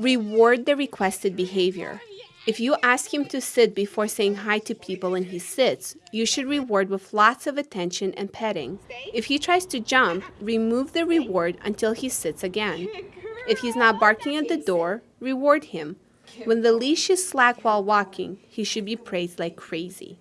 Reward the requested behavior. If you ask him to sit before saying hi to people and he sits, you should reward with lots of attention and petting. If he tries to jump, remove the reward until he sits again. If he's not barking at the door, reward him. When the leash is slack while walking, he should be praised like crazy.